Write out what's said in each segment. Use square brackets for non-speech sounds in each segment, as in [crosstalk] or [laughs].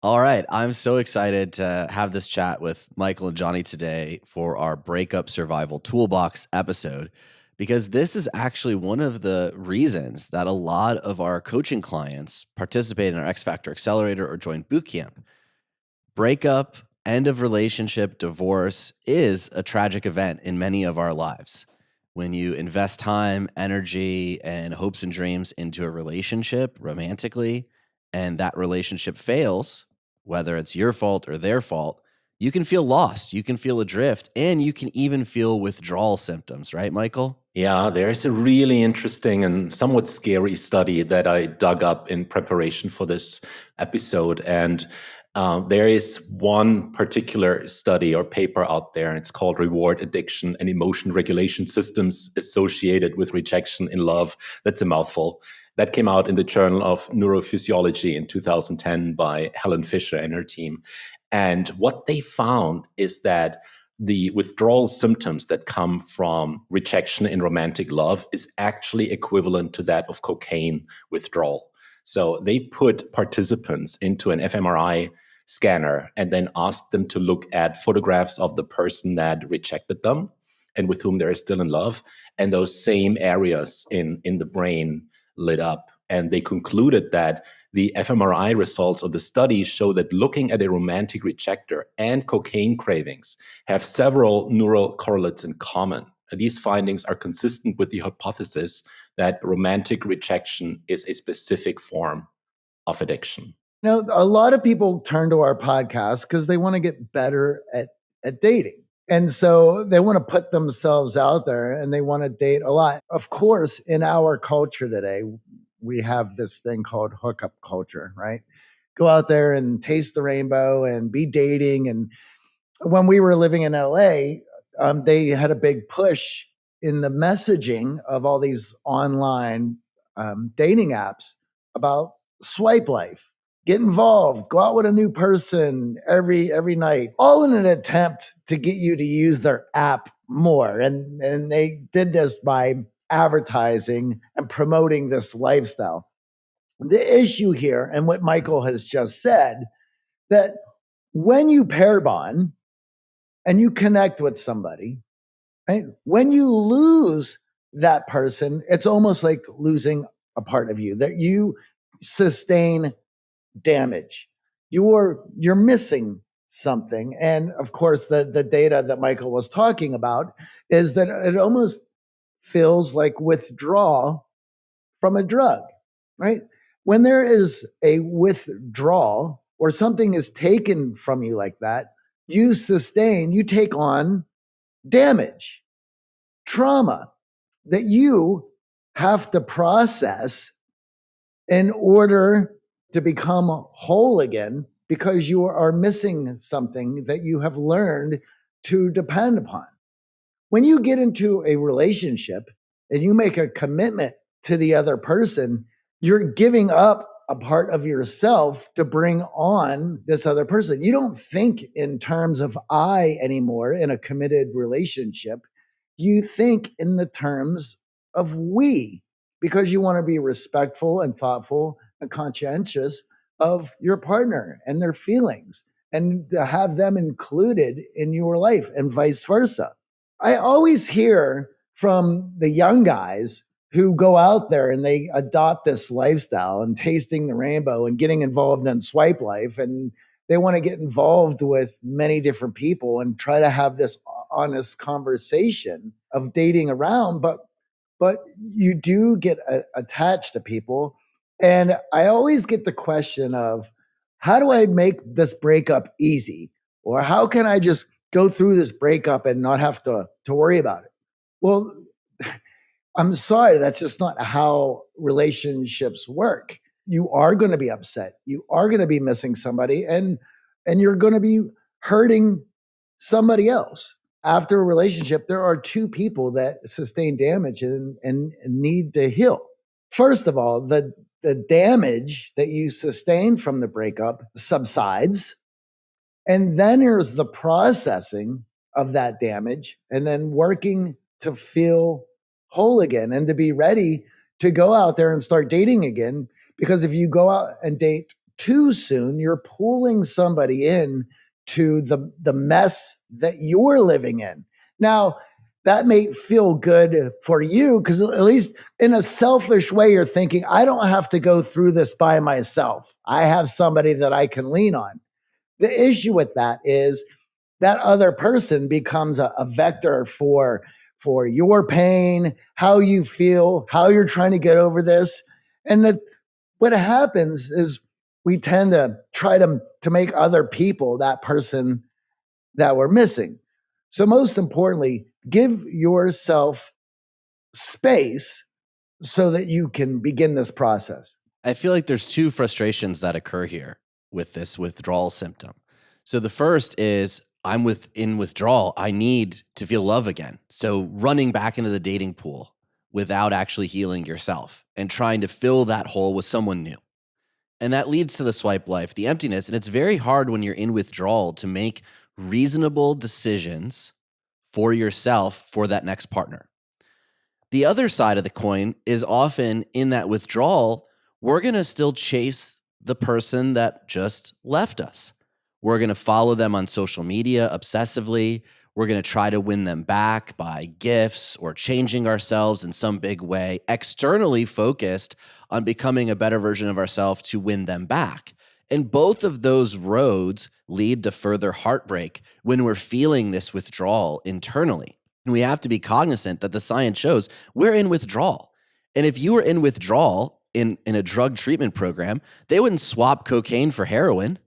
All right. I'm so excited to have this chat with Michael and Johnny today for our Breakup Survival Toolbox episode, because this is actually one of the reasons that a lot of our coaching clients participate in our X Factor Accelerator or join bootcamp. Breakup, end of relationship, divorce is a tragic event in many of our lives. When you invest time, energy, and hopes and dreams into a relationship romantically, and that relationship fails, whether it's your fault or their fault, you can feel lost, you can feel adrift, and you can even feel withdrawal symptoms, right, Michael? Yeah, there's a really interesting and somewhat scary study that I dug up in preparation for this episode. And uh, there is one particular study or paper out there, and it's called Reward Addiction and Emotion Regulation Systems Associated with Rejection in Love. That's a mouthful. That came out in the Journal of Neurophysiology in 2010 by Helen Fisher and her team. And what they found is that the withdrawal symptoms that come from rejection in romantic love is actually equivalent to that of cocaine withdrawal. So they put participants into an fMRI scanner and then asked them to look at photographs of the person that rejected them and with whom they're still in love and those same areas in in the brain lit up. And they concluded that the fMRI results of the study show that looking at a romantic rejector and cocaine cravings have several neural correlates in common. These findings are consistent with the hypothesis that romantic rejection is a specific form of addiction. Now, a lot of people turn to our podcast because they want to get better at, at dating. And so they want to put themselves out there and they want to date a lot. Of course, in our culture today, we have this thing called hookup culture, right? Go out there and taste the rainbow and be dating. And when we were living in LA, um, they had a big push in the messaging of all these online um, dating apps about swipe life get involved. Go out with a new person every every night. All in an attempt to get you to use their app more. And and they did this by advertising and promoting this lifestyle. The issue here and what michael has just said that when you pair bond and you connect with somebody right when you lose that person it's almost like losing a part of you that you sustain damage. You're you're missing something. And of course, the the data that Michael was talking about is that it almost feels like withdrawal from a drug, right? When there is a withdrawal or something is taken from you like that, you sustain, you take on damage, trauma that you have to process in order to become whole again because you are missing something that you have learned to depend upon. When you get into a relationship and you make a commitment to the other person, you're giving up a part of yourself to bring on this other person. You don't think in terms of I anymore in a committed relationship. You think in the terms of we because you want to be respectful and thoughtful conscientious of your partner and their feelings and to have them included in your life and vice versa. I always hear from the young guys who go out there and they adopt this lifestyle and tasting the rainbow and getting involved in swipe life and they want to get involved with many different people and try to have this honest conversation of dating around but but you do get a, attached to people and I always get the question of how do I make this breakup easy? Or how can I just go through this breakup and not have to, to worry about it? Well, [laughs] I'm sorry, that's just not how relationships work. You are going to be upset. You are going to be missing somebody and and you're going to be hurting somebody else. After a relationship, there are two people that sustain damage and, and need to heal. First of all, the the damage that you sustain from the breakup subsides. And then there's the processing of that damage and then working to feel whole again and to be ready to go out there and start dating again. Because if you go out and date too soon, you're pulling somebody in to the, the mess that you're living in. Now, that may feel good for you because at least in a selfish way, you're thinking, I don't have to go through this by myself. I have somebody that I can lean on. The issue with that is that other person becomes a, a vector for for your pain, how you feel, how you're trying to get over this. And that what happens is we tend to try to, to make other people that person that we're missing. So, most importantly, give yourself space so that you can begin this process. I feel like there's two frustrations that occur here with this withdrawal symptom. So, the first is I'm with in withdrawal. I need to feel love again. So running back into the dating pool without actually healing yourself and trying to fill that hole with someone new. And that leads to the swipe life, the emptiness. And it's very hard when you're in withdrawal to make reasonable decisions for yourself for that next partner. The other side of the coin is often in that withdrawal, we're going to still chase the person that just left us. We're going to follow them on social media obsessively. We're going to try to win them back by gifts or changing ourselves in some big way, externally focused on becoming a better version of ourselves to win them back. And both of those roads lead to further heartbreak when we're feeling this withdrawal internally. And we have to be cognizant that the science shows we're in withdrawal. And if you were in withdrawal in, in a drug treatment program, they wouldn't swap cocaine for heroin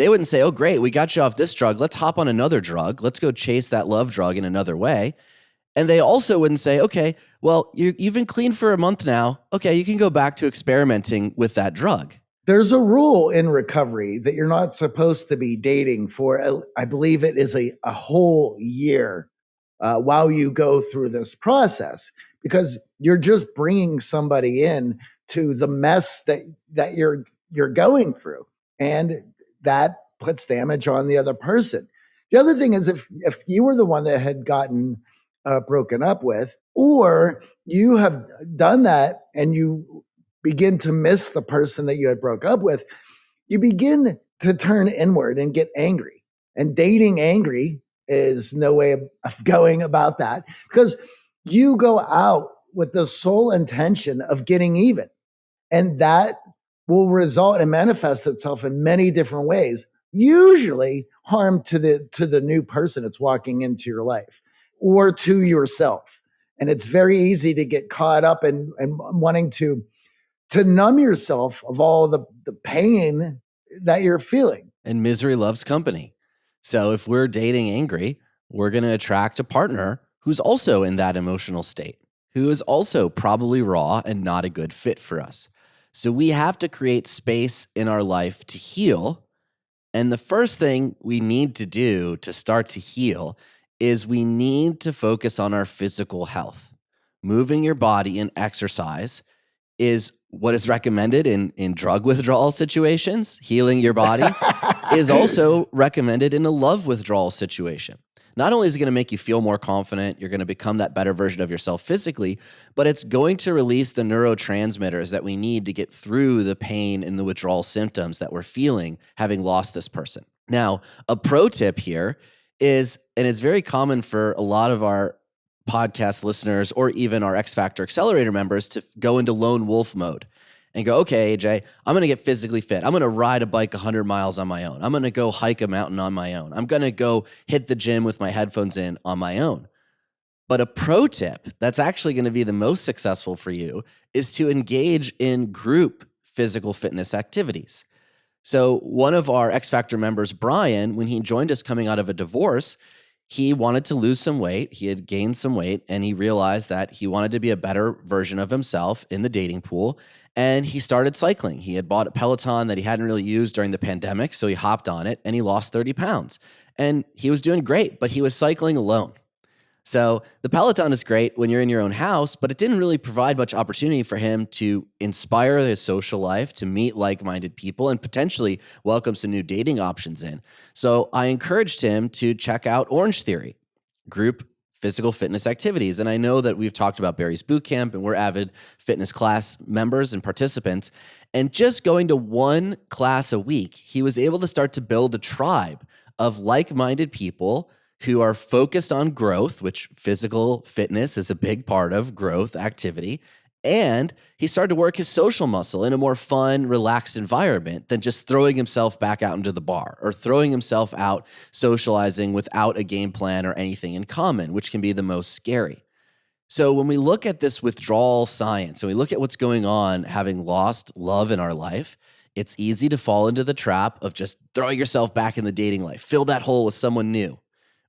they wouldn't say, oh, great, we got you off this drug. Let's hop on another drug. Let's go chase that love drug in another way. And they also wouldn't say, okay, well, you, you've been clean for a month now. Okay, you can go back to experimenting with that drug. There's a rule in recovery that you're not supposed to be dating for, I believe it is a, a whole year uh, while you go through this process because you're just bringing somebody in to the mess that that you're you're going through and that puts damage on the other person. The other thing is if if you were the one that had gotten uh, broken up with, or you have done that and you begin to miss the person that you had broke up with, you begin to turn inward and get angry. And dating angry is no way of, [laughs] going about that because you go out with the sole intention of getting even. And that will result and manifest itself in many different ways usually harm to the to the new person that's walking into your life or to yourself and it's very easy to get caught up in, in wanting to to numb yourself of all the the pain that you're feeling and misery loves company so if we're dating angry we're going to attract a partner who's also in that emotional state who is also probably raw and not a good fit for us so we have to create space in our life to heal. And the first thing we need to do to start to heal is we need to focus on our physical health. Moving your body and exercise is what is recommended in, in drug withdrawal situations. Healing your body [laughs] is also recommended in a love withdrawal situation not only is it going to make you feel more confident, you're going to become that better version of yourself physically, but it's going to release the neurotransmitters that we need to get through the pain and the withdrawal symptoms that we're feeling having lost this person. Now, a pro tip here is, and it's very common for a lot of our podcast listeners or even our X Factor Accelerator members to go into lone wolf mode and go, okay, AJ, I'm going to get physically fit. I'm going to ride a bike 100 miles on my own. I'm going to go hike a mountain on my own. I'm going to go hit the gym with my headphones in on my own. But a pro tip that's actually going to be the most successful for you is to engage in group physical fitness activities. So, one of our X Factor members, Brian, when he joined us coming out of a divorce, he wanted to lose some weight. He had gained some weight and he realized that he wanted to be a better version of himself in the dating pool and he started cycling. He had bought a Peloton that he hadn't really used during the pandemic, so he hopped on it and he lost 30 pounds. And he was doing great, but he was cycling alone. So the Peloton is great when you're in your own house, but it didn't really provide much opportunity for him to inspire his social life, to meet like minded people, and potentially welcome some new dating options in. So I encouraged him to check out Orange Theory, group physical fitness activities. And I know that we've talked about Barry's Boot Camp and we're avid fitness class members and participants. And just going to one class a week, he was able to start to build a tribe of like minded people who are focused on growth, which physical fitness is a big part of growth activity. And he started to work his social muscle in a more fun, relaxed environment than just throwing himself back out into the bar or throwing himself out socializing without a game plan or anything in common, which can be the most scary. So, when we look at this withdrawal science and we look at what's going on having lost love in our life, it's easy to fall into the trap of just throwing yourself back in the dating life, fill that hole with someone new,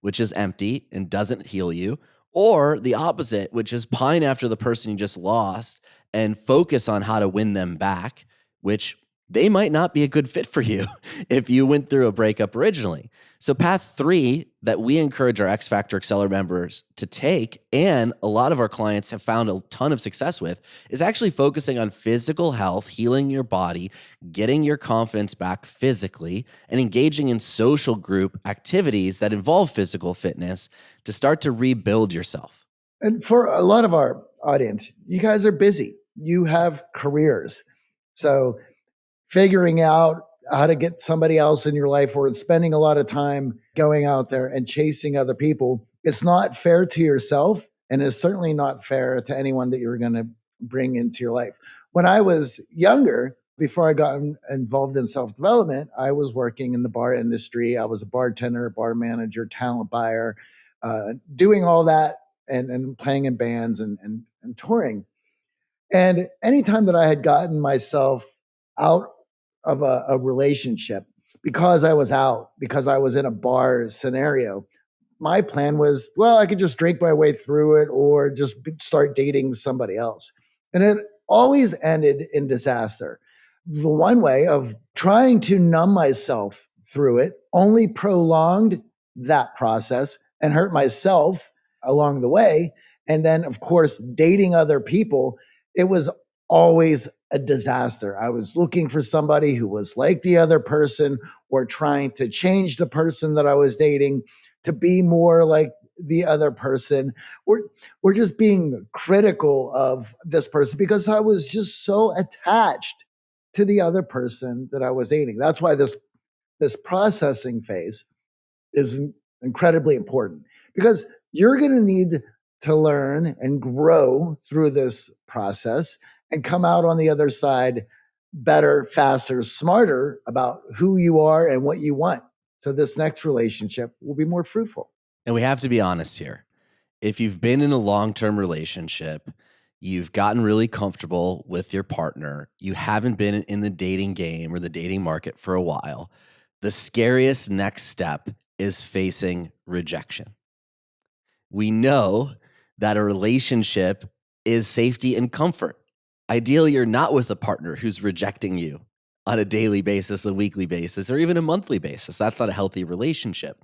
which is empty and doesn't heal you, or the opposite, which is pine after the person you just lost and focus on how to win them back, which they might not be a good fit for you [laughs] if you went through a breakup originally. So, path three that we encourage our X Factor Acceler members to take, and a lot of our clients have found a ton of success with, is actually focusing on physical health, healing your body, getting your confidence back physically, and engaging in social group activities that involve physical fitness to start to rebuild yourself. And for a lot of our audience, you guys are busy, you have careers. So, figuring out how to get somebody else in your life or spending a lot of time going out there and chasing other people, it's not fair to yourself and it's certainly not fair to anyone that you're going to bring into your life. When I was younger, before I got involved in self development, I was working in the bar industry. I was a bartender, bar manager, talent buyer, uh, doing all that and, and playing in bands and, and, and touring. And anytime that I had gotten myself out of a, a relationship because I was out, because I was in a bar scenario. My plan was, well, I could just drink my way through it or just start dating somebody else. And it always ended in disaster. The one way of trying to numb myself through it only prolonged that process and hurt myself along the way. And then, of course, dating other people, it was always a disaster. I was looking for somebody who was like the other person or trying to change the person that I was dating to be more like the other person or or just being critical of this person because I was just so attached to the other person that I was dating. That's why this this processing phase is incredibly important because you're going to need to learn and grow through this process and come out on the other side better, faster, smarter about who you are and what you want. So this next relationship will be more fruitful. And we have to be honest here. If you've been in a long term relationship, you've gotten really comfortable with your partner, you haven't been in the dating game or the dating market for a while, the scariest next step is facing rejection. We know that a relationship is safety and comfort. Ideally, you're not with a partner who's rejecting you on a daily basis, a weekly basis, or even a monthly basis. That's not a healthy relationship.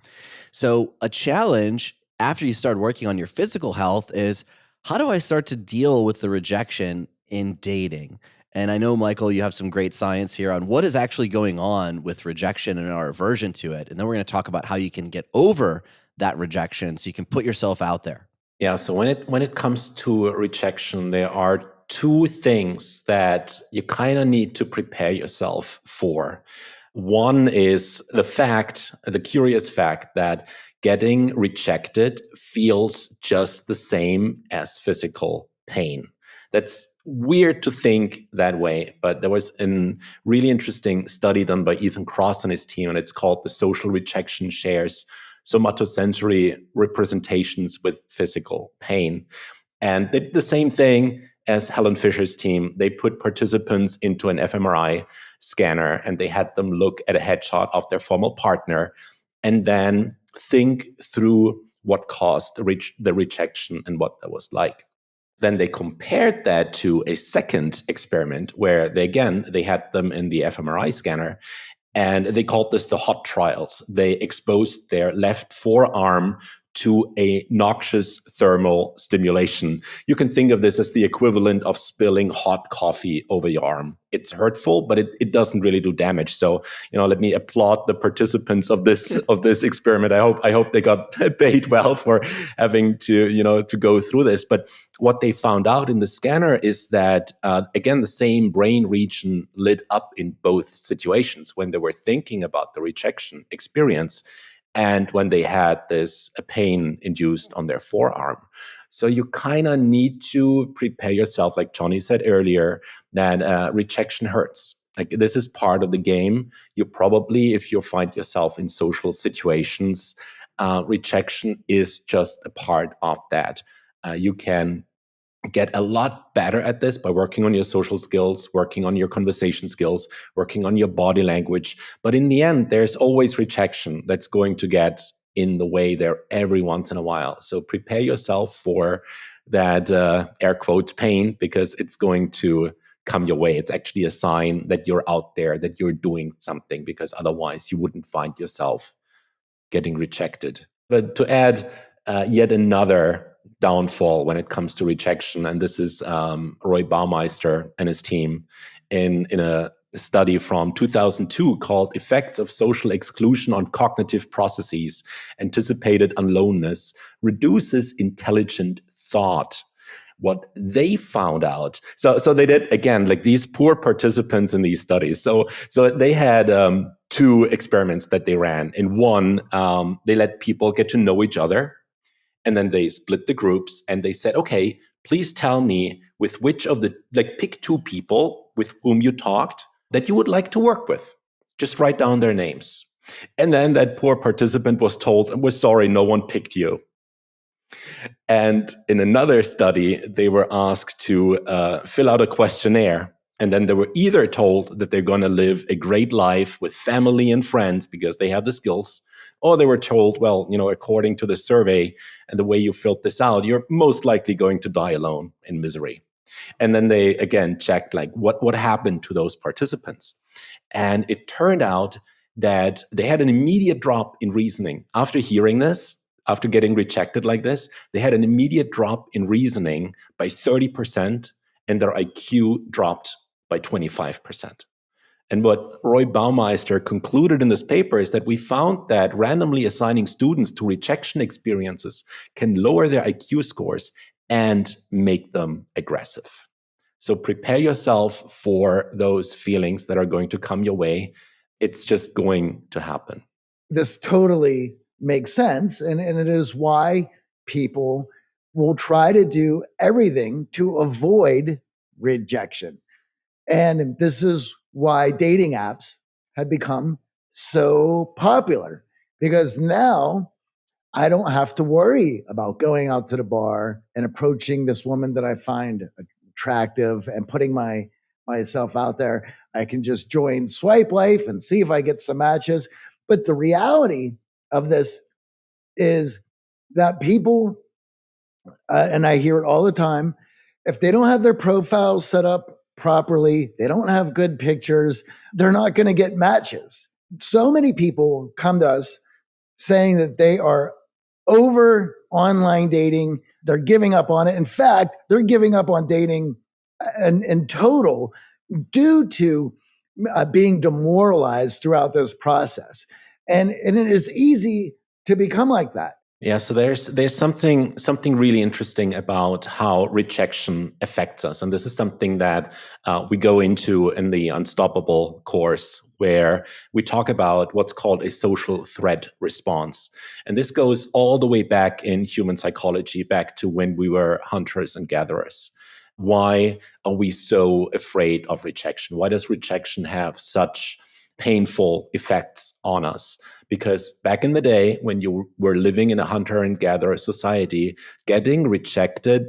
So, a challenge after you start working on your physical health is how do I start to deal with the rejection in dating? And I know, Michael, you have some great science here on what is actually going on with rejection and our aversion to it. And then we're going to talk about how you can get over that rejection so you can put yourself out there. Yeah. So when it when it comes to rejection, there are two things that you kind of need to prepare yourself for. One is the fact, the curious fact that getting rejected feels just the same as physical pain. That's weird to think that way, but there was a really interesting study done by Ethan Kross and his team, and it's called the Social Rejection Shares Somatosensory Representations with Physical Pain. And they did the same thing as Helen Fisher's team, they put participants into an fMRI scanner and they had them look at a headshot of their former partner and then think through what caused the, the rejection and what that was like. Then they compared that to a second experiment where they again they had them in the fMRI scanner and they called this the hot trials. They exposed their left forearm to a noxious thermal stimulation. You can think of this as the equivalent of spilling hot coffee over your arm. It's hurtful, but it, it doesn't really do damage. So, you know, let me applaud the participants of this [laughs] of this experiment. I hope I hope they got [laughs] paid well for having to, you know, to go through this. But what they found out in the scanner is that uh, again, the same brain region lit up in both situations when they were thinking about the rejection experience and when they had this pain induced on their forearm. So you kind of need to prepare yourself, like Johnny said earlier, that uh, rejection hurts. Like this is part of the game. You probably, if you find yourself in social situations, uh, rejection is just a part of that. Uh, you can get a lot better at this by working on your social skills, working on your conversation skills, working on your body language. But in the end, there's always rejection that's going to get in the way there every once in a while. So prepare yourself for that uh, air quote pain because it's going to come your way. It's actually a sign that you're out there, that you're doing something, because otherwise you wouldn't find yourself getting rejected. But to add uh, yet another downfall when it comes to rejection. And this is um, Roy Baumeister and his team in, in a study from 2002 called Effects of Social Exclusion on Cognitive Processes Anticipated Aloneness Reduces Intelligent Thought. What they found out, so so they did again like these poor participants in these studies. So so they had um, two experiments that they ran. In one, um, they let people get to know each other and then they split the groups and they said, okay, please tell me with which of the, like, pick two people with whom you talked that you would like to work with. Just write down their names. And then that poor participant was told, we're sorry, no one picked you. And in another study, they were asked to uh, fill out a questionnaire. And then they were either told that they're going to live a great life with family and friends because they have the skills, or they were told, well, you know, according to the survey and the way you filled this out, you're most likely going to die alone in misery. And then they again checked like what what happened to those participants. And it turned out that they had an immediate drop in reasoning after hearing this, after getting rejected like this, they had an immediate drop in reasoning by 30% and their IQ dropped by 25%. And what Roy Baumeister concluded in this paper is that we found that randomly assigning students to rejection experiences can lower their IQ scores and make them aggressive. So prepare yourself for those feelings that are going to come your way. It's just going to happen. This totally makes sense. And, and it is why people will try to do everything to avoid rejection. And this is why dating apps have become so popular because now I don't have to worry about going out to the bar and approaching this woman that I find attractive and putting my myself out there. I can just join Swipe Life and see if I get some matches. But the reality of this is that people, uh, and I hear it all the time, if they don't have their profiles set up properly, they don't have good pictures, they're not going to get matches. So many people come to us saying that they are over online dating, they're giving up on it. In fact, they're giving up on dating in, in total due to uh, being demoralized throughout this process. And, and it is easy to become like that. Yeah, so there's there's something something really interesting about how rejection affects us, and this is something that uh, we go into in the Unstoppable course, where we talk about what's called a social threat response, and this goes all the way back in human psychology, back to when we were hunters and gatherers. Why are we so afraid of rejection? Why does rejection have such painful effects on us? because back in the day when you were living in a hunter and gatherer society getting rejected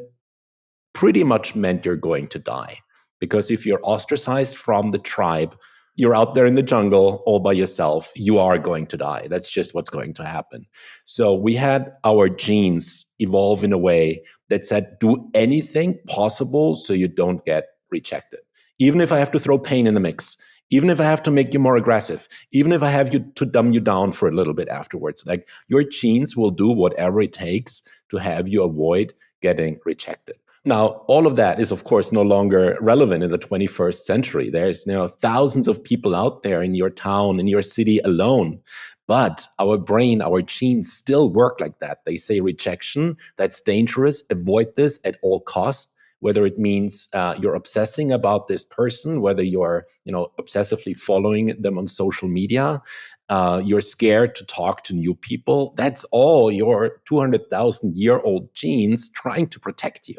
pretty much meant you're going to die. Because if you're ostracized from the tribe you're out there in the jungle all by yourself you are going to die. That's just what's going to happen. So we had our genes evolve in a way that said do anything possible so you don't get rejected. Even if i have to throw pain in the mix even if I have to make you more aggressive, even if I have you to dumb you down for a little bit afterwards, like your genes will do whatever it takes to have you avoid getting rejected. Now, all of that is, of course, no longer relevant in the 21st century. There's you thousands of people out there in your town, in your city alone. But our brain, our genes still work like that. They say rejection, that's dangerous, avoid this at all costs whether it means uh, you're obsessing about this person, whether you're you know obsessively following them on social media, uh, you're scared to talk to new people. That's all your 200,000 year old genes trying to protect you.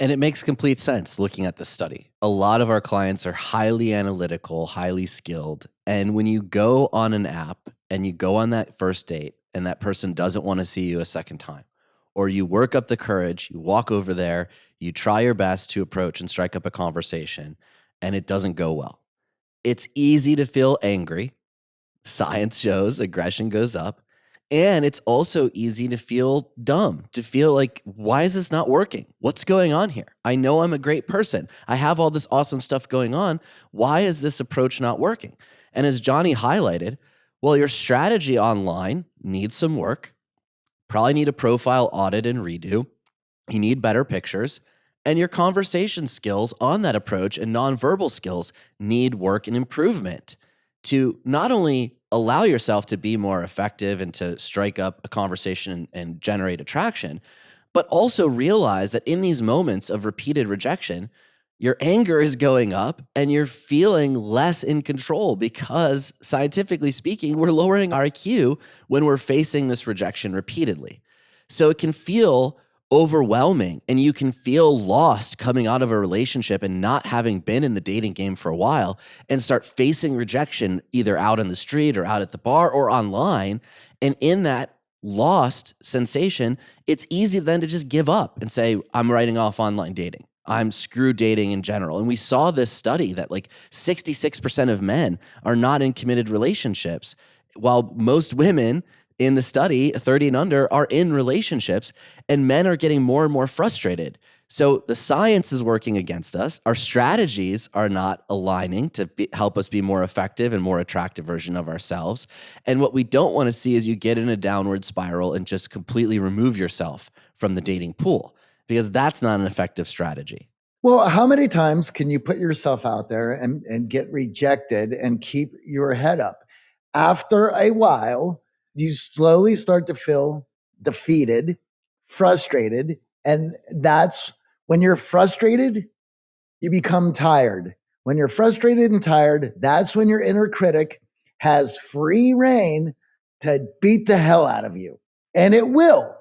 And it makes complete sense looking at the study. A lot of our clients are highly analytical, highly skilled. And when you go on an app and you go on that first date and that person doesn't want to see you a second time, or you work up the courage, you walk over there, you try your best to approach and strike up a conversation, and it doesn't go well. It's easy to feel angry. Science shows aggression goes up. And it's also easy to feel dumb, to feel like, why is this not working? What's going on here? I know I'm a great person. I have all this awesome stuff going on. Why is this approach not working? And as Johnny highlighted, well, your strategy online needs some work. Probably need a profile audit and redo. You need better pictures. And your conversation skills on that approach and nonverbal skills need work and improvement to not only allow yourself to be more effective and to strike up a conversation and, and generate attraction, but also realize that in these moments of repeated rejection, your anger is going up and you're feeling less in control because scientifically speaking, we're lowering our IQ when we're facing this rejection repeatedly. So it can feel overwhelming and you can feel lost coming out of a relationship and not having been in the dating game for a while and start facing rejection either out in the street or out at the bar or online. And in that lost sensation, it's easy then to just give up and say, I'm writing off online dating. I'm screw dating in general. And we saw this study that like 66% of men are not in committed relationships, while most women in the study, 30 and under, are in relationships, and men are getting more and more frustrated. So the science is working against us. Our strategies are not aligning to be, help us be more effective and more attractive version of ourselves. And what we don't want to see is you get in a downward spiral and just completely remove yourself from the dating pool because that's not an effective strategy. Well, how many times can you put yourself out there and, and get rejected and keep your head up? After a while, you slowly start to feel defeated, frustrated. And that's when you're frustrated, you become tired. When you're frustrated and tired, that's when your inner critic has free reign to beat the hell out of you. And it will,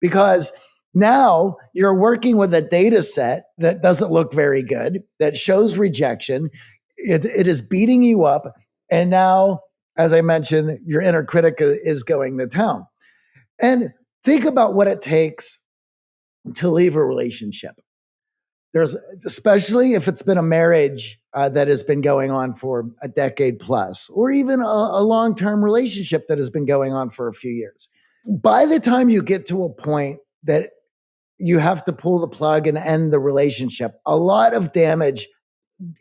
because now you're working with a data set that doesn't look very good, that shows rejection. It, it is beating you up. And now as I mentioned, your inner critic is going to town. And think about what it takes to leave a relationship. There's, especially if it's been a marriage uh, that has been going on for a decade plus, or even a, a long term relationship that has been going on for a few years. By the time you get to a point that you have to pull the plug and end the relationship, a lot of damage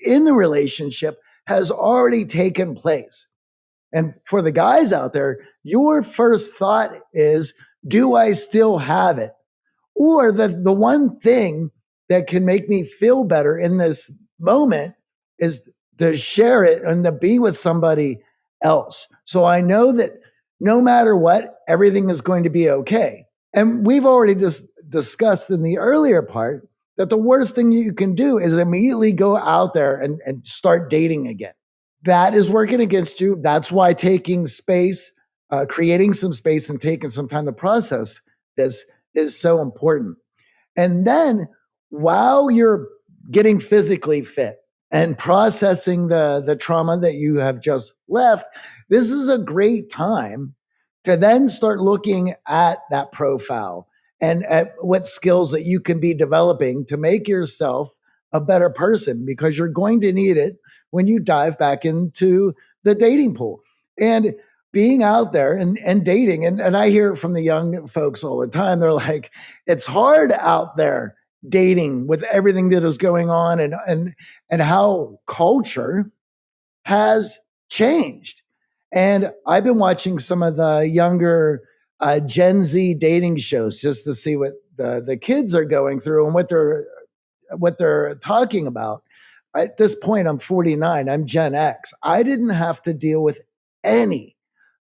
in the relationship has already taken place. And for the guys out there, your first thought is, do I still have it? Or the, the one thing that can make me feel better in this moment is to share it and to be with somebody else. So I know that no matter what, everything is going to be okay. And we've already just discussed in the earlier part that the worst thing you can do is immediately go out there and, and start dating again that is working against you. That's why taking space, uh, creating some space, and taking some time to process this is so important. And then while you're getting physically fit and processing the, the trauma that you have just left, this is a great time to then start looking at that profile and at what skills that you can be developing to make yourself a better person because you're going to need it when you dive back into the dating pool. And being out there and, and dating, and, and I hear from the young folks all the time, they're like, it's hard out there dating with everything that is going on and and and how culture has changed. And I've been watching some of the younger uh, Gen Z dating shows just to see what the, the kids are going through and what they're what they're talking about. At this point, I'm 49. I'm Gen X. I didn't have to deal with any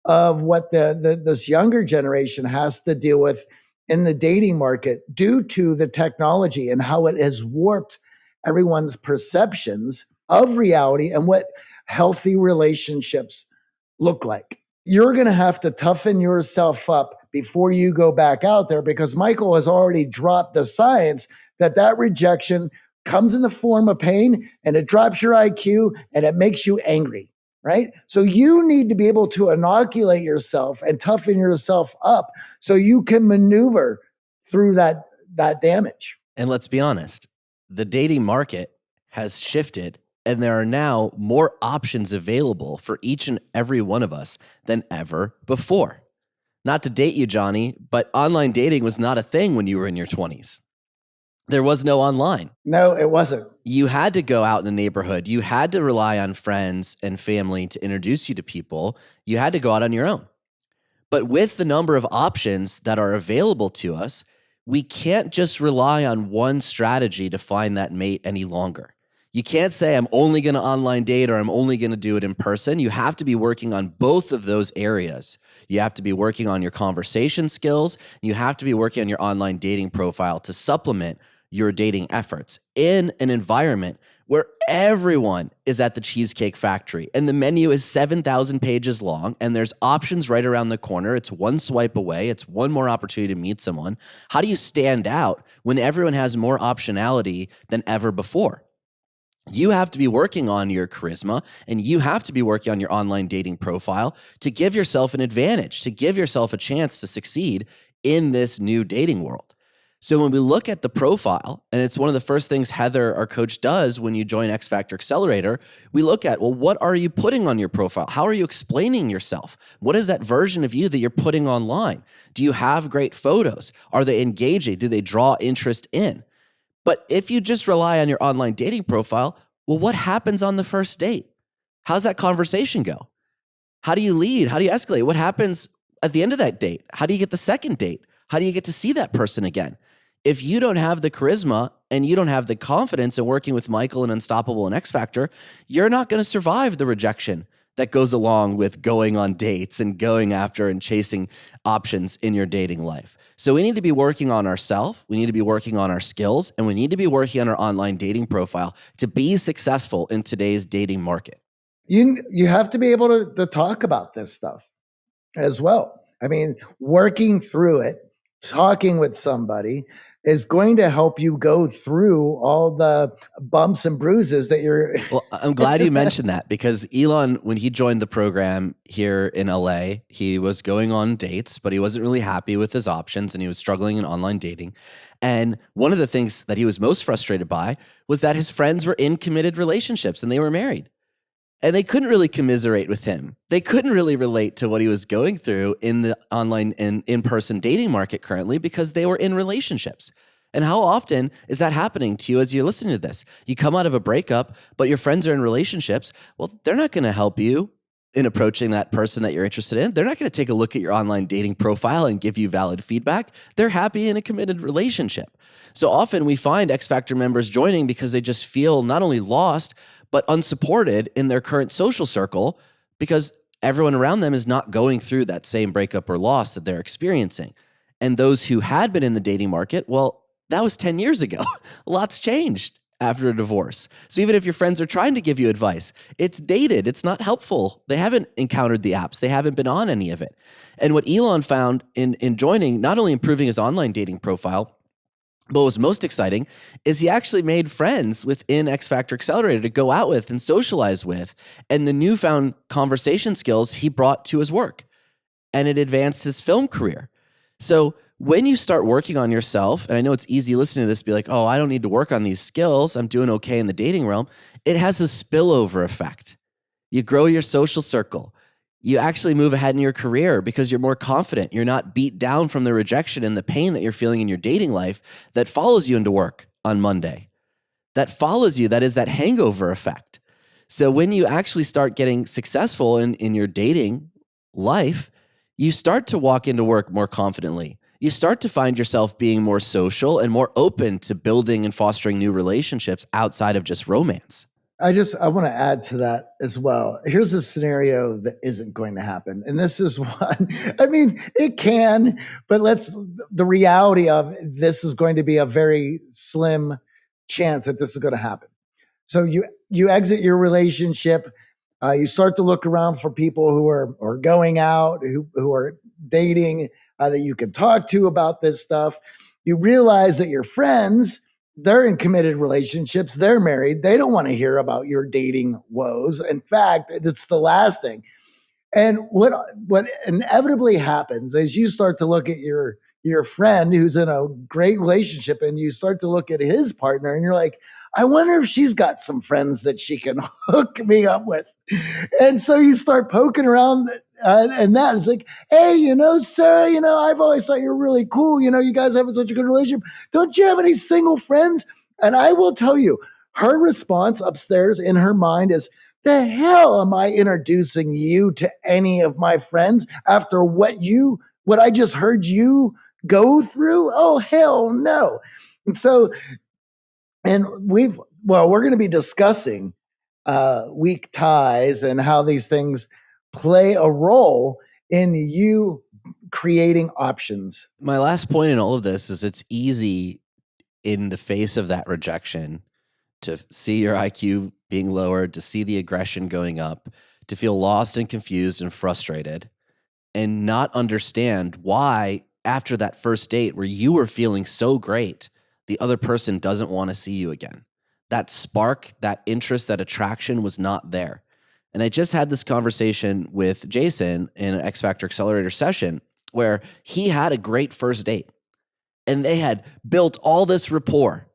of what the, the this younger generation has to deal with in the dating market due to the technology and how it has warped everyone's perceptions of reality and what healthy relationships look like. You're going to have to toughen yourself up before you go back out there because Michael has already dropped the science that that rejection comes in the form of pain and it drops your IQ and it makes you angry, right? So you need to be able to inoculate yourself and toughen yourself up so you can maneuver through that that damage. And let's be honest, the dating market has shifted and there are now more options available for each and every one of us than ever before. Not to date you, Johnny, but online dating was not a thing when you were in your 20s. There was no online. No, it wasn't. You had to go out in the neighborhood. You had to rely on friends and family to introduce you to people. You had to go out on your own. But with the number of options that are available to us, we can't just rely on one strategy to find that mate any longer. You can't say, I'm only going to online date or I'm only going to do it in person. You have to be working on both of those areas. You have to be working on your conversation skills. You have to be working on your online dating profile to supplement your dating efforts in an environment where everyone is at the Cheesecake Factory and the menu is 7,000 pages long and there's options right around the corner. It's one swipe away, it's one more opportunity to meet someone. How do you stand out when everyone has more optionality than ever before? You have to be working on your charisma and you have to be working on your online dating profile to give yourself an advantage, to give yourself a chance to succeed in this new dating world. So when we look at the profile, and it's one of the first things Heather, our coach, does when you join X Factor Accelerator, we look at, well, what are you putting on your profile? How are you explaining yourself? What is that version of you that you're putting online? Do you have great photos? Are they engaging? Do they draw interest in? But if you just rely on your online dating profile, well, what happens on the first date? How's that conversation go? How do you lead? How do you escalate? What happens at the end of that date? How do you get the second date? How do you get to see that person again? If you don't have the charisma and you don't have the confidence in working with Michael and Unstoppable and X Factor, you're not going to survive the rejection that goes along with going on dates and going after and chasing options in your dating life. So we need to be working on ourselves, we need to be working on our skills, and we need to be working on our online dating profile to be successful in today's dating market. You you have to be able to, to talk about this stuff as well. I mean, working through it, talking with somebody, is going to help you go through all the bumps and bruises that you're. [laughs] well, I'm glad you mentioned that because Elon, when he joined the program here in LA, he was going on dates, but he wasn't really happy with his options and he was struggling in online dating. And one of the things that he was most frustrated by was that his friends were in committed relationships and they were married and they couldn't really commiserate with him. They couldn't really relate to what he was going through in the online and in person dating market currently because they were in relationships. And how often is that happening to you as you're listening to this? You come out of a breakup, but your friends are in relationships. Well, they're not going to help you in approaching that person that you're interested in. They're not going to take a look at your online dating profile and give you valid feedback. They're happy in a committed relationship. So often we find X Factor members joining because they just feel not only lost, but unsupported in their current social circle because everyone around them is not going through that same breakup or loss that they're experiencing. And those who had been in the dating market, well, that was 10 years ago. [laughs] Lots changed after a divorce. So even if your friends are trying to give you advice, it's dated, it's not helpful. They haven't encountered the apps, they haven't been on any of it. And what Elon found in, in joining, not only improving his online dating profile, but what was most exciting is he actually made friends within X Factor Accelerator to go out with and socialize with, and the newfound conversation skills he brought to his work. And it advanced his film career. So when you start working on yourself, and I know it's easy listening to this, be like, oh, I don't need to work on these skills. I'm doing okay in the dating realm. It has a spillover effect. You grow your social circle you actually move ahead in your career because you're more confident. You're not beat down from the rejection and the pain that you're feeling in your dating life that follows you into work on Monday. That follows you, that is that hangover effect. So when you actually start getting successful in, in your dating life, you start to walk into work more confidently. You start to find yourself being more social and more open to building and fostering new relationships outside of just romance. I just I want to add to that as well. Here's a scenario that isn't going to happen. And this is [laughs] one I mean, it can, but let's the reality of this is going to be a very slim chance that this is going to happen. So you you exit your relationship, uh, you start to look around for people who are are going out, who who are dating uh, that you can talk to about this stuff. You realize that your friends they're in committed relationships, they're married, they don't want to hear about your dating woes. In fact, it's the last thing. And what what inevitably happens is you start to look at your your friend who's in a great relationship and you start to look at his partner and you're like, I wonder if she's got some friends that she can [laughs] hook me up with. And so you start poking around uh, and that is like, hey, you know, Sarah, you know, I've always thought you're really cool. You know, you guys have such a good relationship. Don't you have any single friends? And I will tell you, her response upstairs in her mind is, the hell am I introducing you to any of my friends after what you, what I just heard you go through? Oh, hell no. And so, and we've, well, we're going to be discussing uh, weak ties and how these things play a role in you creating options. My last point in all of this is it's easy in the face of that rejection to see your IQ being lowered, to see the aggression going up, to feel lost and confused and frustrated, and not understand why, after that first date where you were feeling so great, the other person doesn't want to see you again. That spark, that interest, that attraction was not there. And I just had this conversation with Jason in an X Factor Accelerator session where he had a great first date and they had built all this rapport.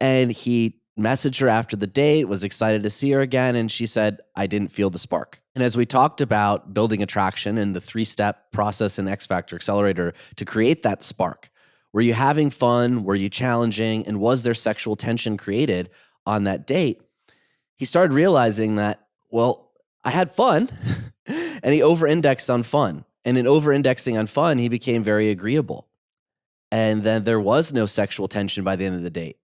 And he messaged her after the date, was excited to see her again. And she said, I didn't feel the spark. And as we talked about building attraction and the three step process in X Factor Accelerator to create that spark, were you having fun? Were you challenging? And was there sexual tension created on that date? He started realizing that well, I had fun. [laughs] and he over indexed on fun. And in over indexing on fun, he became very agreeable. And then there was no sexual tension by the end of the date.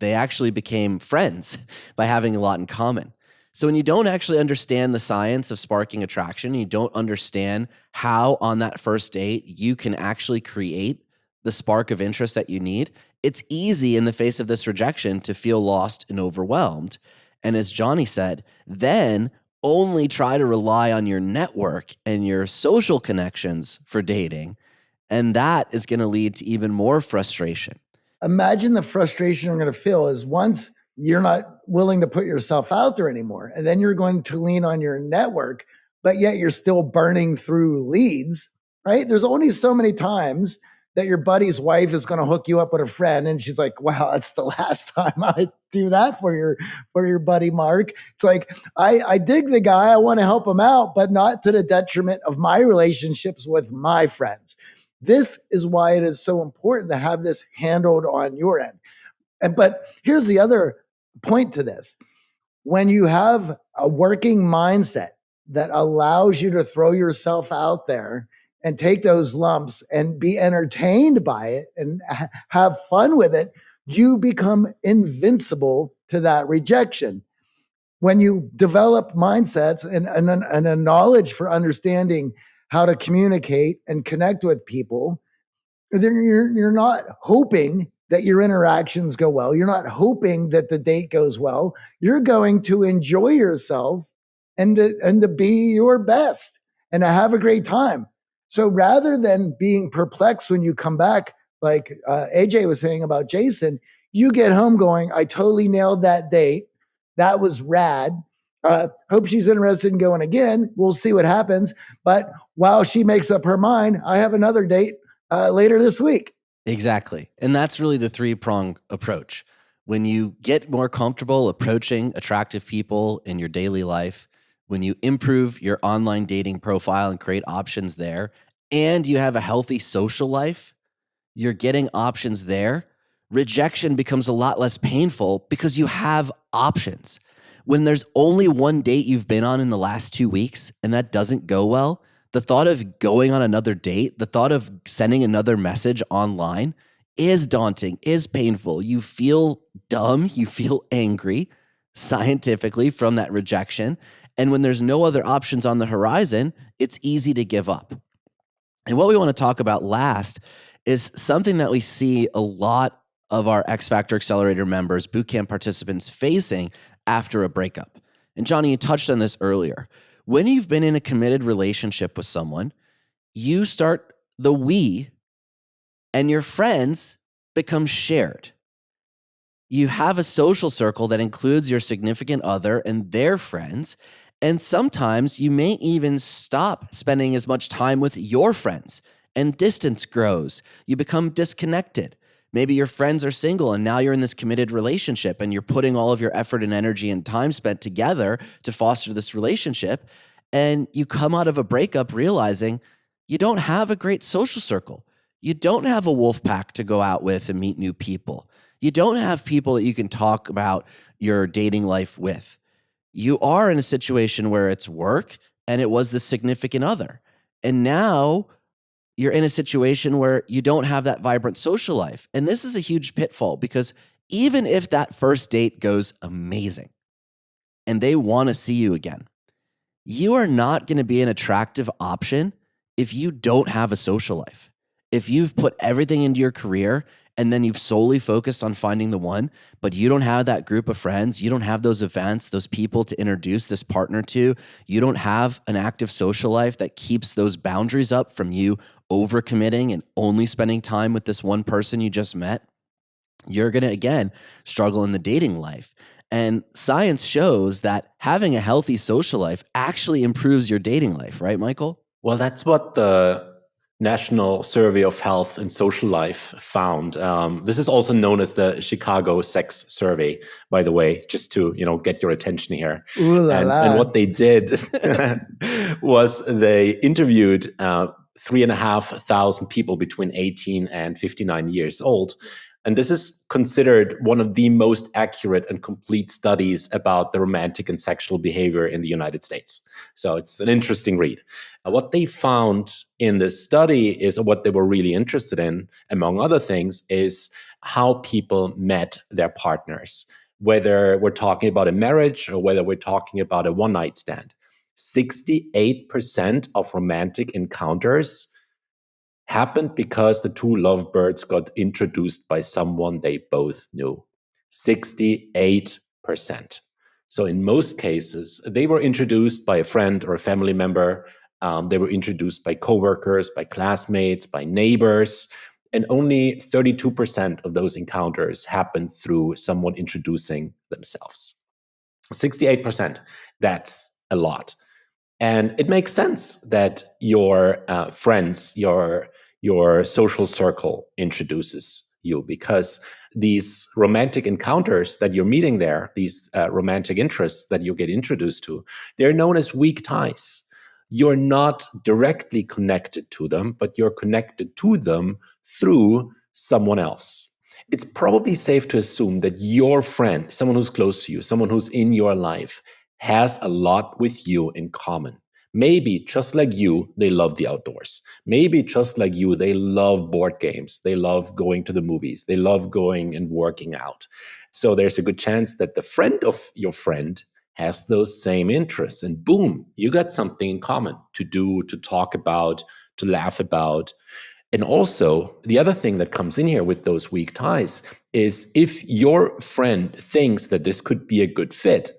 They actually became friends [laughs] by having a lot in common. So when you don't actually understand the science of sparking attraction, you don't understand how on that first date you can actually create the spark of interest that you need, it's easy in the face of this rejection to feel lost and overwhelmed. And as Johnny said, then only try to rely on your network and your social connections for dating. And that is going to lead to even more frustration. Imagine the frustration you're going to feel is once you're not willing to put yourself out there anymore, and then you're going to lean on your network, but yet you're still burning through leads, right? There's only so many times that your buddy's wife is going to hook you up with a friend and she's like wow that's the last [laughs] time i do that for your for your buddy mark. It's like i i dig the guy i want to help him out but not to the detriment of my relationships with my friends. This is why it is so important to have this handled on your end. And but here's the other point to this. When you have a working mindset that allows you to throw yourself out there and take those lumps and be entertained by it and ha- have fun with it, you become invincible to that rejection. When you develop mindsets and, and, and a knowledge for understanding how to communicate and connect with people, then you're, you're not hoping that your interactions go well. You're not hoping that the date goes well. You're going to enjoy yourself and to, and to be your best and to have a great time. So rather than being perplexed when you come back, like uh, AJ was saying about Jason, you get home going, I totally nailed that date. That was rad. Uh, hope she's interested in going again. We'll see what happens. But while she makes up her mind, I have another date uh, later this week. Exactly. And that's really the three prong approach. When you get more comfortable approaching attractive people in your daily life, when you improve your online dating profile and create options there, and you have a healthy social life, you're getting options there. Rejection becomes a lot less painful because you have options. When there's only one date you've been on in the last two weeks and that doesn't go well, the thought of going on another date, the thought of sending another message online is daunting, is painful. You feel dumb, you feel [laughs] angry scientifically from that rejection. And when there's no other options on the horizon, it's easy to give up. And what we want to talk about last is something that we see a lot of our X Factor Accelerator members, bootcamp participants facing after a breakup. And Johnny, you touched on this earlier. When you've been in a committed relationship with someone, you start the we and your friends become shared. You have a social circle that includes your significant other and their friends. And sometimes you may even stop spending as much time with your friends and distance grows. You become disconnected. Maybe your friends are single and now you're in this committed relationship and you're putting all of your effort and energy and time spent together to foster this relationship. And you come out of a breakup realizing you don't have a great social circle. You don't have a wolf pack to go out with and meet new people. You don't have people that you can talk about your dating life with. You are in a situation where it's work and it was the significant other. And now you're in a situation where you don't have that vibrant social life. And this is a huge pitfall because even if that first date goes amazing and they want to see you again, you are not going to be an attractive option if you don't have a social life. If you've put everything into your career and then you've solely focused on finding the one, but you don't have that group of friends, you don't have those events, those people to introduce this partner to, you don't have an active social life that keeps those boundaries up from you overcommitting and only spending time with this one person you just met, you're going to again struggle in the dating life. And science shows that having a healthy social life actually improves your dating life, right, Michael? Well, that's what the National Survey of Health and Social Life found. Um, this is also known as the Chicago Sex Survey, by the way, just to you know get your attention here. La and, la. and what they did [laughs] was they interviewed uh, three and a half thousand people between 18 and 59 years old. And this is considered one of the most accurate and complete studies about the romantic and sexual behavior in the United States. So it's an interesting read. Uh, what they found in this study is what they were really interested in, among other things, is how people met their partners, whether we're talking about a marriage or whether we're talking about a one night stand. 68% of romantic encounters happened because the two lovebirds got introduced by someone they both knew. 68%. So, in most cases, they were introduced by a friend or a family member. Um, they were introduced by coworkers, by classmates, by neighbors. And only 32% of those encounters happened through someone introducing themselves. 68%. That's a lot. And it makes sense that your uh, friends, your your social circle introduces you because these romantic encounters that you're meeting there, these uh, romantic interests that you get introduced to, they're known as weak ties. You're not directly connected to them, but you're connected to them through someone else. It's probably safe to assume that your friend, someone who's close to you, someone who's in your life, has a lot with you in common. Maybe just like you, they love the outdoors. Maybe just like you, they love board games. They love going to the movies. They love going and working out. So there's a good chance that the friend of your friend has those same interests. And boom, you got something in common to do, to talk about, to laugh about. And also, the other thing that comes in here with those weak ties is if your friend thinks that this could be a good fit,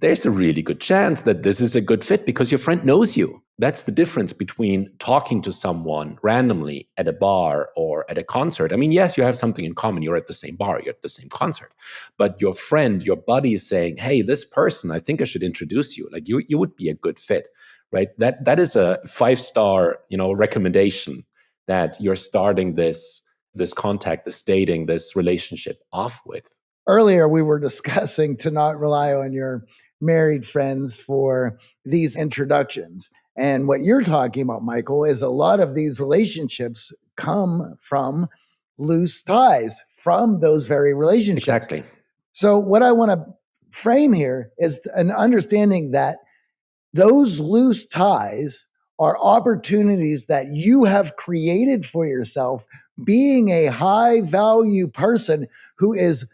there's a really good chance that this is a good fit because your friend knows you. That's the difference between talking to someone randomly at a bar or at a concert. I mean, yes, you have something in common. You're at the same bar, you're at the same concert. But your friend, your buddy is saying, Hey, this person, I think I should introduce you. Like you, you would be a good fit, right? That that is a five-star, you know, recommendation that you're starting this this contact, this dating, this relationship off with. Earlier, we were discussing to not rely on your married friends for these introductions. And what you're talking about, Michael, is a lot of these relationships come from loose ties from those very relationships. Exactly. So, what I want to frame here is an understanding that those loose ties are opportunities that you have created for yourself being a high value person who is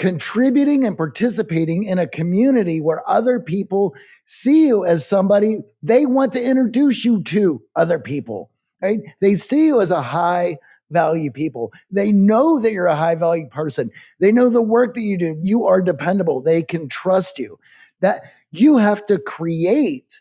contributing and participating in a community where other people see you as somebody they want to introduce you to other people, right? They see you as a high value people. They know that you're a high value person. They know the work that you do. You are dependable. They can trust you. That you have to create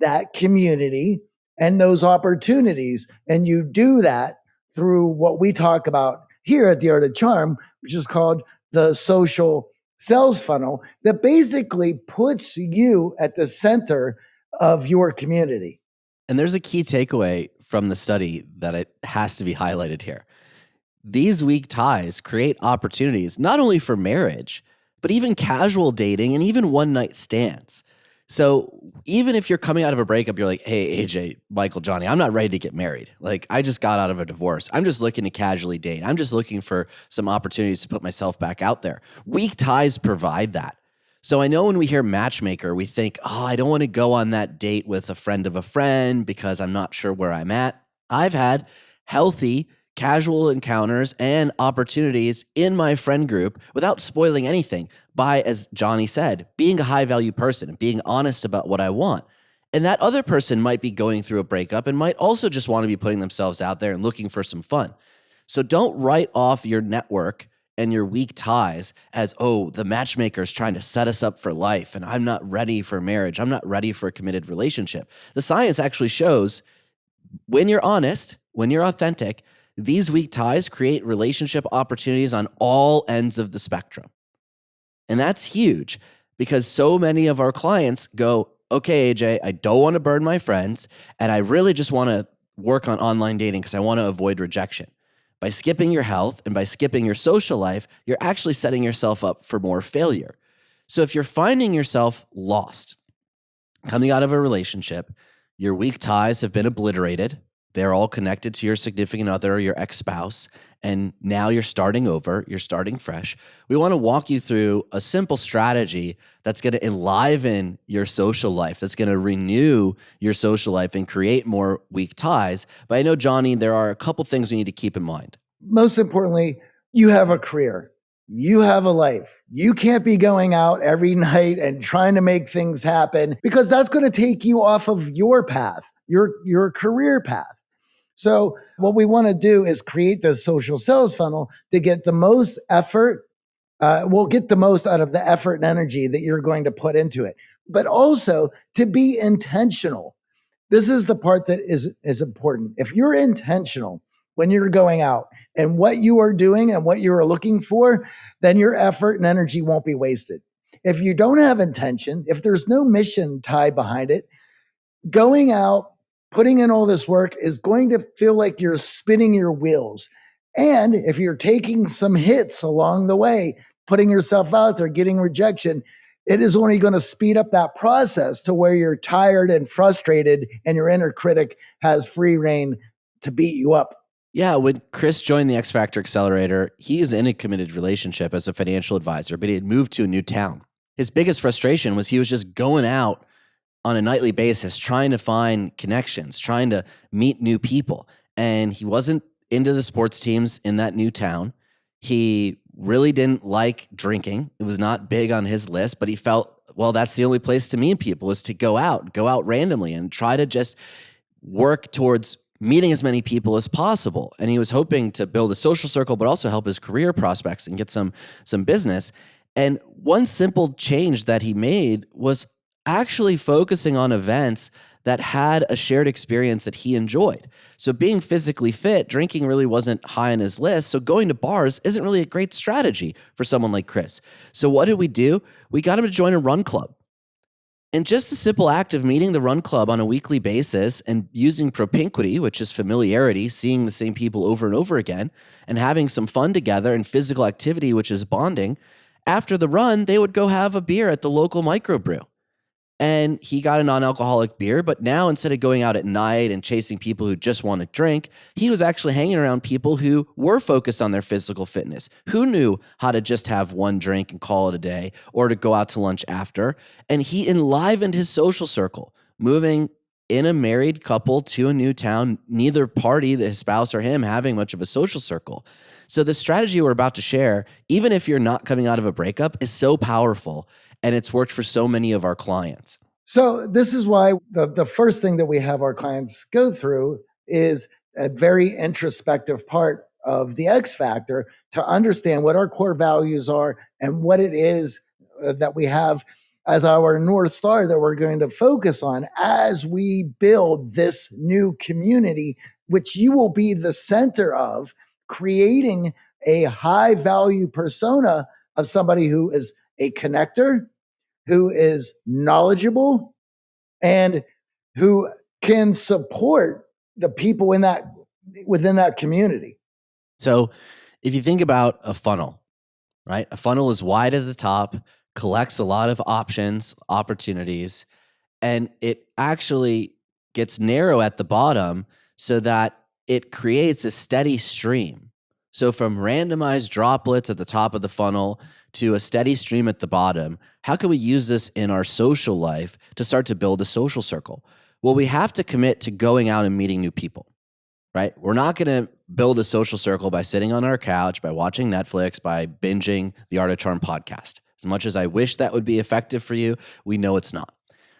that community and those opportunities. And you do that through what we talk about here at the Art of Charm, which is called the social sales funnel that basically puts you at the center of your community. And there's a key takeaway from the study that it has to be highlighted here. These weak ties create opportunities not only for marriage, but even casual dating and even one night stands. So even if you're coming out of a breakup, you're like, hey, AJ, Michael, Johnny, I'm not ready to get married. Like, I just got out of a divorce. I'm just looking to casually date. I'm just looking for some opportunities to put myself back out there. Weak ties provide that. So I know when we hear matchmaker, we think, oh, I don't want to go on that date with a friend of a friend because I'm not sure where I'm at. I've had healthy, casual encounters and opportunities in my friend group without spoiling anything by, as Johnny said, being a high value person and being honest about what I want. And that other person might be going through a breakup and might also just want to be putting themselves out there and looking for some fun. So don't write off your network and your weak ties as, oh, the matchmaker is trying to set us up for life and I'm not ready for marriage. I'm not ready for a committed relationship. The science actually shows when you're honest, when you're authentic, these weak ties create relationship opportunities on all ends of the spectrum. And that's huge because so many of our clients go, okay, AJ, I don't want to burn my friends. And I really just want to work on online dating because I want to avoid rejection. By skipping your health and by skipping your social life, you're actually setting yourself up for more failure. So if you're finding yourself lost, coming out of a relationship, your weak ties have been obliterated, they're all connected to your significant other or your ex spouse. And now you're starting over, you're starting fresh. We want to walk you through a simple strategy that's going to enliven your social life, that's going to renew your social life and create more weak ties. But I know, Johnny, there are a couple things we need to keep in mind. Most importantly, you have a career. You have a life. You can't be going out every [laughs] night and trying to make things happen because that's going to take you off of your path, your, your career path. So what we want to do is create the social sales funnel to get the most effort. Uh, we'll get the most out of the effort and energy that you're going to put into it, but also to be intentional. This is the part that is, is important. If you're intentional when you're going out and what you are doing and what you are looking for, then your effort and energy won't be wasted. If you don't have intention, if there's no mission tied behind it, going out putting in all this work is going to feel like you're spinning your wheels. And if you're taking some hits along the way, putting yourself out there, getting rejection, it is only going to speed up that process to where you're tired and frustrated and your inner critic has free reign to beat you up. Yeah, when Chris joined the X Factor Accelerator, he is in a committed relationship as a financial advisor, but he had moved to a new town. His biggest frustration was he was just going out on a nightly basis trying to find connections, trying to meet new people. And he wasn't into the sports teams in that new town. He really didn't like drinking. It was not big on his list, but he felt, well, that's the only place to meet people is to go out, go out randomly and try to just work towards meeting as many people as possible. And he was hoping to build a social circle, but also help his career prospects and get some some business. And one simple change that he made was actually focusing on events that had a shared experience that he enjoyed. So being physically fit, drinking really wasn't high on his list. So going to bars isn't really a great strategy for someone like Chris. So what did we do? We got him to join a run club. And just the simple act of meeting the run club on a weekly basis and using propinquity, which is familiarity, seeing the same people over and over again, and having some fun together and physical activity, which is bonding, after the run, they would go have a beer at the local microbrew. And he got a non-alcoholic beer but now instead of going out at night and chasing people who just want to drink he was actually hanging around people who were focused on their physical fitness who knew how to just have one drink and call it a day or to go out to lunch after. And he enlivened his social circle moving in a married couple to a new town neither party the spouse or him having much of a social circle. So the strategy we're about to share even if you're not coming out of a breakup is so powerful and it's worked for so many of our clients. So this is why the, the first thing that we have our clients go through is a very introspective part of the X factor to understand what our core values are and what it is uh, that we have as our North Star that we're going to focus on as we build this new community, which you will be the center of, creating a high value persona of somebody who is a connector, who is knowledgeable, and who can support the people in that within that community. So, if you think about a funnel, right? A funnel is wide at the top, collects a lot of options, opportunities, and it actually gets narrow at the bottom so that it creates a steady stream. So, from randomized droplets at the top of the funnel to a steady stream at the bottom, how can we use this in our social life to start to build a social circle? Well, we have to commit to going out and meeting new people, right? We're not going to build a social circle by sitting on our couch, by watching Netflix, by binging the Art of Charm podcast. As much as I wish that would be effective for you, we know it's not.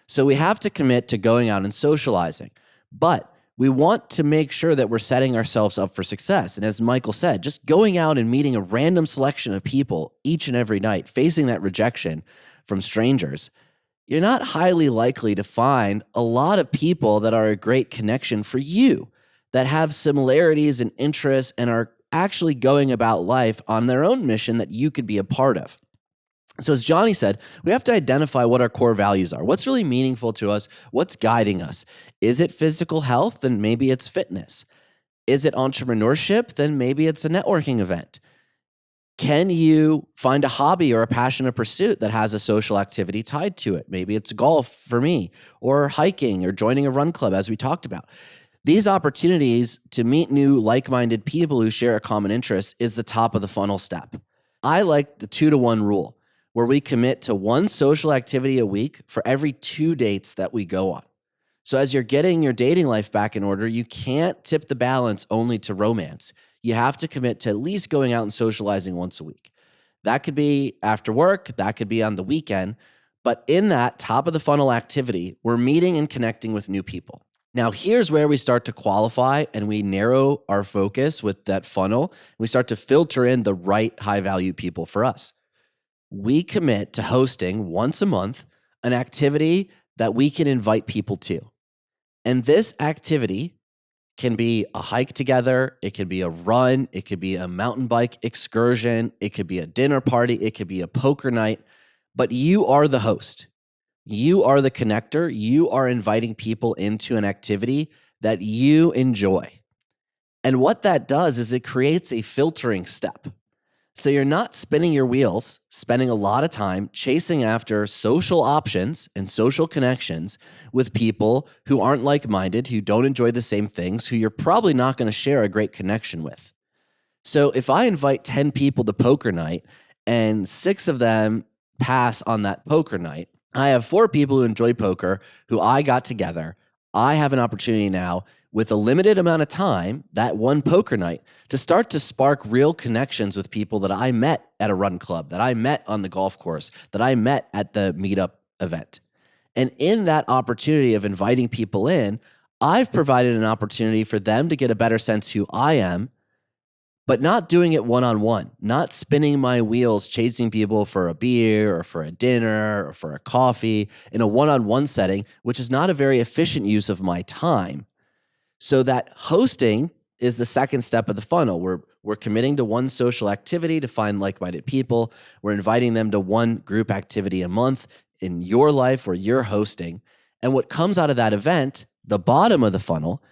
So we have to commit to going out and socializing. But we want to make sure that we're setting ourselves up for success. And as Michael said, just going out and meeting a random selection of people each and every night, facing that rejection from strangers, you're not highly likely to find a lot of people that are a great connection for you, that have similarities and interests and are actually going about life on their own mission that you could be a part of. So, as Johnny said, we have to identify what our core values are. What's really meaningful to us? What's guiding us? Is it physical health? Then maybe it's fitness. Is it entrepreneurship? Then maybe it's a networking event. Can you find a hobby or a passion or pursuit that has a social activity tied to it? Maybe it's golf for me, or hiking, or joining a run club, as we talked about. These opportunities to meet new like minded people who share a common interest is the top of the funnel step. I like the two to one rule where we commit to one social activity a week for every two dates that we go on. So, as you're getting your dating life back in order, you can't tip the balance only to romance. You have to commit to at least going out and socializing once a week. That could be after work, that could be on the weekend. But in that top of the funnel activity, we're meeting and connecting with new people. Now, here's where we start to qualify and we narrow our focus with that funnel. We start to filter in the right high value people for us we commit to hosting once a month an activity that we can invite people to. And this activity can be a hike together, it could be a run, it could be a mountain bike excursion, it could be a dinner party, it could be a poker night, but you are the host. You are the connector. You are inviting people into an activity that you enjoy. And what that does is it creates a filtering step. So you're not spinning your wheels, spending a lot of time chasing after social options and social connections with people who aren't like minded, who don't enjoy the same things, who you're probably not going to share a great connection with. So if I invite 10 people to poker night and six of them pass on that poker night, I have four people who enjoy poker who I got together. I have an opportunity now with a limited amount of time, that one poker night, to start to spark real connections with people that I met at a run club, that I met on the golf course, that I met at the meetup event. And in that opportunity of inviting people in, I've provided an opportunity for them to get a better sense who I am, but not doing it one on one, not spinning my wheels chasing people for a beer or for a dinner or for a coffee in a one on one setting, which is not a very efficient use of my time. So that hosting is the second step of the funnel. We're we're committing to one social activity to find like-minded people. We're inviting them to one group activity a month in your life where you're hosting. And what comes out of that event, the bottom of the funnel,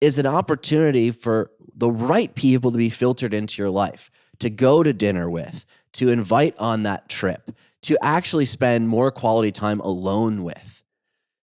is an opportunity for the right people to be filtered into your life, to go to dinner with, to invite on that trip, to actually spend more quality time alone with.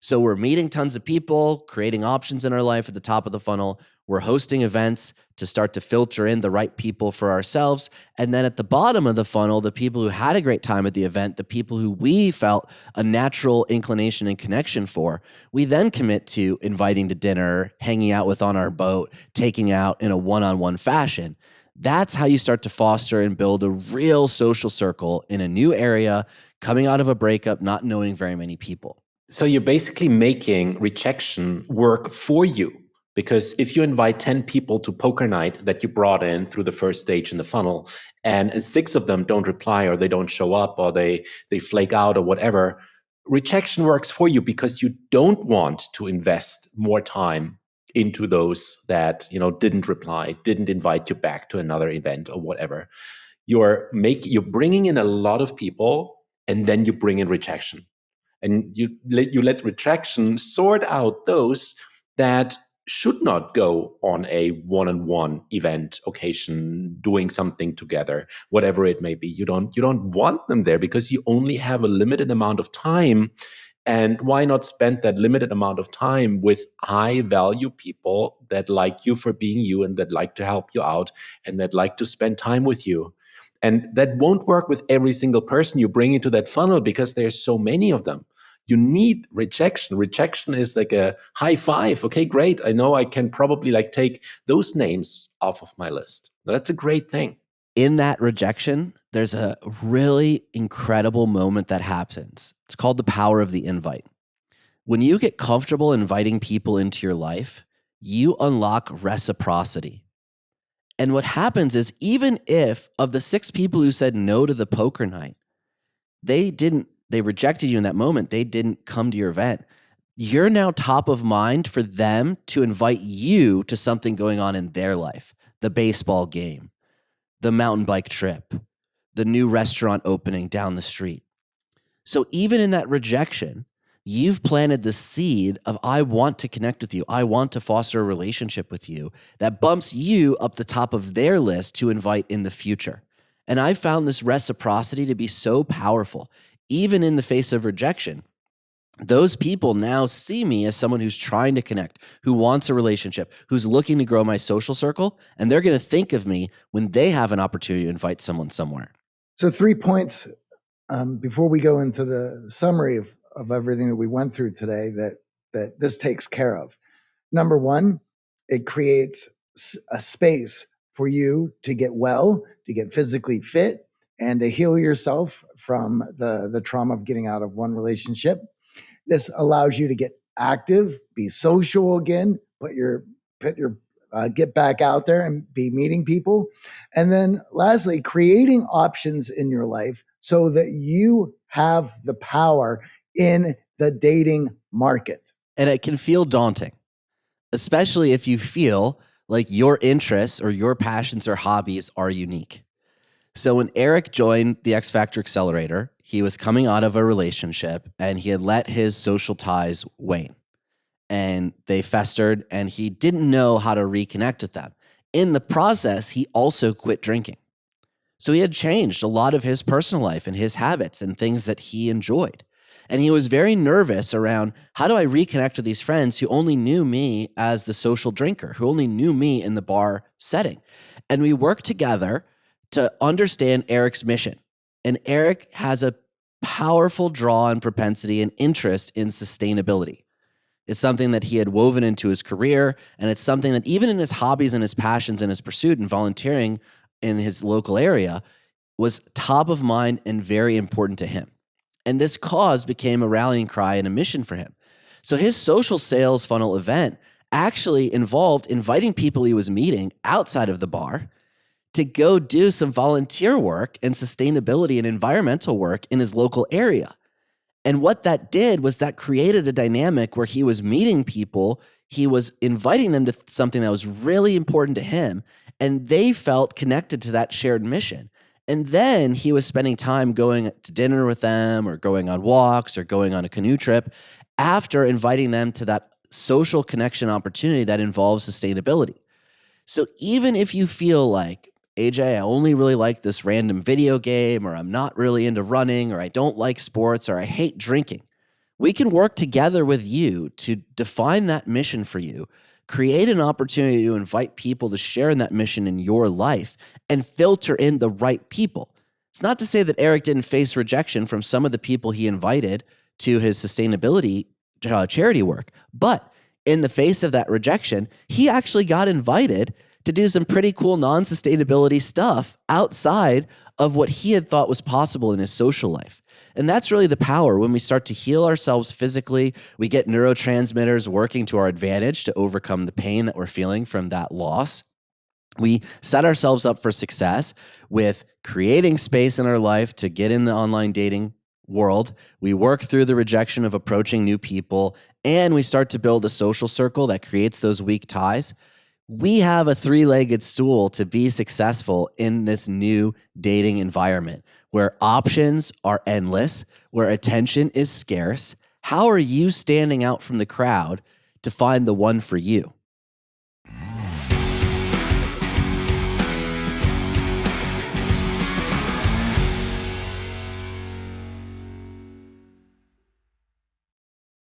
So we're meeting tons of people, creating options in our life at the top of the funnel. We're hosting events to start to filter in the right people for ourselves. And then at the bottom of the funnel, the people who had a great time at the event, the people who we felt a natural inclination and connection for, we then commit to inviting to dinner, hanging out with on our boat, taking out in a one on one fashion. That's how you start to foster and build a real social circle in a new area, coming out of a breakup, not knowing very many people. So you're basically making rejection work for you. Because if you invite 10 people to poker night that you brought in through the first stage in the funnel, and six of them don't reply or they don't show up or they, they flake out or whatever, rejection works for you because you don't want to invest more time into those that you know didn't reply didn't invite you back to another event or whatever you're make you're bringing in a lot of people and then you bring in rejection and you let you let rejection sort out those that should not go on a one-on-one event occasion doing something together whatever it may be. You don't you don't want them there because you only have a limited amount of time. And why not spend that limited amount of time with high value people that like you for being you and that like to help you out and that like to spend time with you? And that won't work with every single person you bring into that funnel because there's so many of them you need rejection. Rejection is like a high five. Okay great. I know i can probably like take those names off of my list. That's a great thing. In that rejection there's a really incredible moment that happens. It's called the power of the invite. When you get comfortable inviting people into your life you unlock reciprocity. And what happens is even if of the six people who said no to the poker night they didn't they rejected you in that moment, they didn't come to your event. You're now top of mind for them to invite you to something going on in their life the baseball game, the mountain bike trip, the new restaurant opening down the street. So even in that rejection, you've planted the seed of I want to connect with you. I want to foster a relationship with you that bumps you up the top of their list to invite in the future. And I found this reciprocity to be so powerful even in the face of rejection, those people now see me as someone who's trying to connect, who wants a relationship, who's looking to grow my social circle. And they're going to think of me when they have an opportunity to invite someone somewhere. So, three points um, before we go into the summary of, of everything that we went through today that, that this takes care of. Number one, it creates a space for you to get well, to get physically fit, and to heal yourself from the, the trauma of getting out of one relationship. This allows you to get active, be social again, put your put your uh, get back out there and be meeting people. And then lastly, creating options in your life so that you have the power in the dating market. And it can feel daunting, especially if you feel like your interests or your passions or hobbies are unique. So when Eric joined the X Factor Accelerator, he was coming out of a relationship and he had let his social ties wane. And they festered and he didn't know how to reconnect with them. In the process, he also quit drinking. So he had changed a lot of his personal life and his habits and things that he enjoyed. And he was very nervous around how do I reconnect with these friends who only knew me as the social drinker, who only knew me in the bar setting. And we worked together to understand Eric's mission. And Eric has a powerful draw and propensity and interest in sustainability. It's something that he had woven into his career, and it's something that even in his hobbies and his passions and his pursuit and volunteering in his local area was top of mind and very important to him. And this cause became a rallying cry and a mission for him. So his social sales funnel event actually involved inviting people he was meeting outside of the bar to go do some volunteer work and sustainability and environmental work in his local area. And what that did was that created a dynamic where he was meeting people, he was inviting them to something that was really important to him, and they felt connected to that shared mission. And then he was spending time going to dinner with them or going on walks or going on a canoe trip after inviting them to that social connection opportunity that involves sustainability. So even if you feel like AJ, I only really like this random video game, or I'm not really into running, or I don't like sports, or I hate drinking. we can work together with you to define that mission for you, create an opportunity to invite people to share in that mission in your life, and filter in the right people. It's not to say that Eric didn't face rejection from some of the people he invited to his sustainability uh, charity work, but in the face of that rejection, he actually got invited to do some pretty cool non sustainability stuff outside of what he had thought was possible in his social life. And that's really the power when we start to heal ourselves physically. We get neurotransmitters working to our advantage to overcome the pain that we're feeling from that loss. We set ourselves up for success with creating space in our life to get in the online dating world. We work through the rejection of approaching new people, and we start to build a social circle that creates those weak ties. We have a three legged stool to be successful in this new dating environment where options are endless, where attention is scarce. How are you standing out from the crowd to find the one for you?